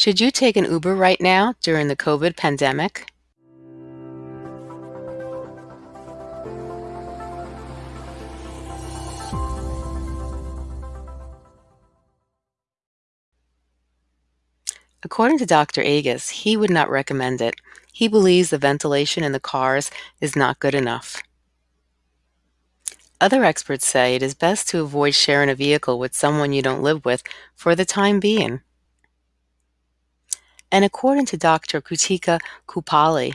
Should you take an Uber right now during the COVID pandemic? According to Dr. Agus, he would not recommend it. He believes the ventilation in the cars is not good enough. Other experts say it is best to avoid sharing a vehicle with someone you don't live with for the time being. And according to Dr. Krutika Kuppalli,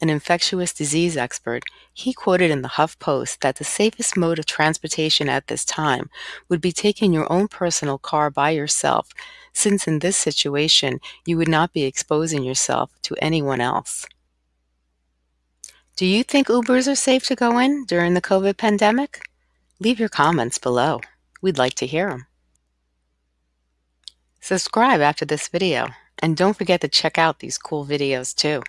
an infectious disease expert, he quoted in the HuffPost that the safest mode of transportation at this time would be taking your own personal car by yourself, since in this situation you would not be exposing yourself to anyone else. Do you think Ubers are safe to go in during the COVID pandemic? Leave your comments below. We'd like to hear them. Subscribe after this video, and don't forget to check out these cool videos too.